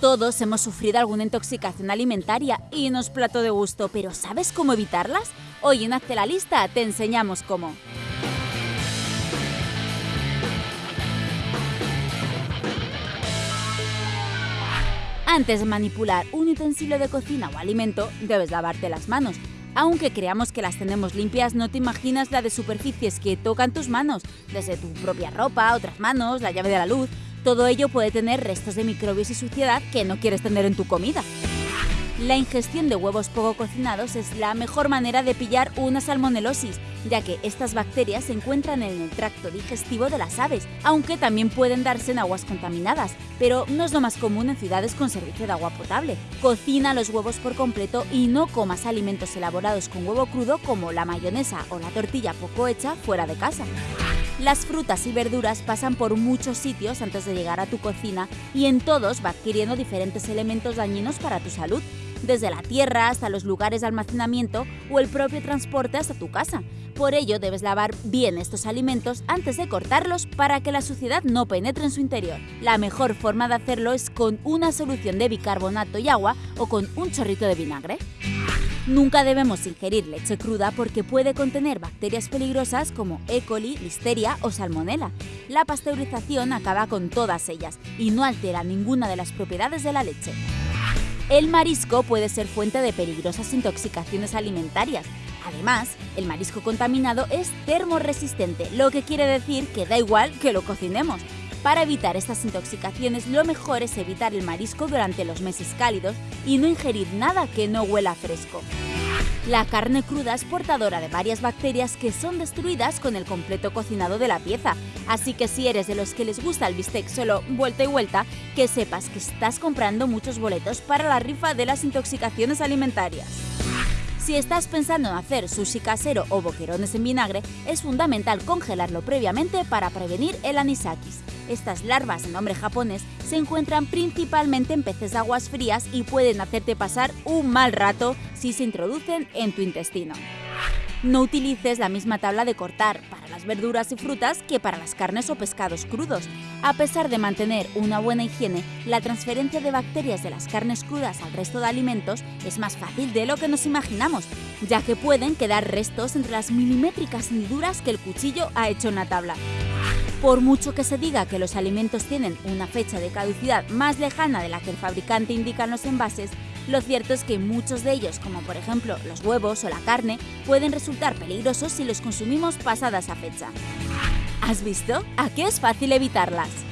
Todos hemos sufrido alguna intoxicación alimentaria y nos plato de gusto, pero ¿sabes cómo evitarlas? Hoy en Hazte la Lista te enseñamos cómo. Antes de manipular un utensilio de cocina o alimento, debes lavarte las manos. Aunque creamos que las tenemos limpias, no te imaginas la de superficies que tocan tus manos, desde tu propia ropa, otras manos, la llave de la luz. Todo ello puede tener restos de microbios y suciedad que no quieres tener en tu comida. La ingestión de huevos poco cocinados es la mejor manera de pillar una salmonelosis, ya que estas bacterias se encuentran en el tracto digestivo de las aves, aunque también pueden darse en aguas contaminadas, pero no es lo más común en ciudades con servicio de agua potable. Cocina los huevos por completo y no comas alimentos elaborados con huevo crudo como la mayonesa o la tortilla poco hecha fuera de casa. Las frutas y verduras pasan por muchos sitios antes de llegar a tu cocina y en todos va adquiriendo diferentes elementos dañinos para tu salud, desde la tierra hasta los lugares de almacenamiento o el propio transporte hasta tu casa. Por ello debes lavar bien estos alimentos antes de cortarlos para que la suciedad no penetre en su interior. La mejor forma de hacerlo es con una solución de bicarbonato y agua o con un chorrito de vinagre. Nunca debemos ingerir leche cruda porque puede contener bacterias peligrosas como E. coli, listeria o salmonella. La pasteurización acaba con todas ellas y no altera ninguna de las propiedades de la leche. El marisco puede ser fuente de peligrosas intoxicaciones alimentarias. Además, el marisco contaminado es termoresistente, lo que quiere decir que da igual que lo cocinemos. Para evitar estas intoxicaciones, lo mejor es evitar el marisco durante los meses cálidos y no ingerir nada que no huela fresco. La carne cruda es portadora de varias bacterias que son destruidas con el completo cocinado de la pieza, así que si eres de los que les gusta el bistec solo vuelta y vuelta, que sepas que estás comprando muchos boletos para la rifa de las intoxicaciones alimentarias. Si estás pensando en hacer sushi casero o boquerones en vinagre, es fundamental congelarlo previamente para prevenir el anisakis. Estas larvas nombre japonés se encuentran principalmente en peces de aguas frías y pueden hacerte pasar un mal rato si se introducen en tu intestino. No utilices la misma tabla de cortar para las verduras y frutas que para las carnes o pescados crudos. A pesar de mantener una buena higiene, la transferencia de bacterias de las carnes crudas al resto de alimentos es más fácil de lo que nos imaginamos, ya que pueden quedar restos entre las milimétricas hendiduras que el cuchillo ha hecho en la tabla. Por mucho que se diga que los alimentos tienen una fecha de caducidad más lejana de la que el fabricante indica en los envases, lo cierto es que muchos de ellos, como por ejemplo los huevos o la carne, pueden resultar peligrosos si los consumimos pasada esa fecha. ¿Has visto? ¿A qué es fácil evitarlas?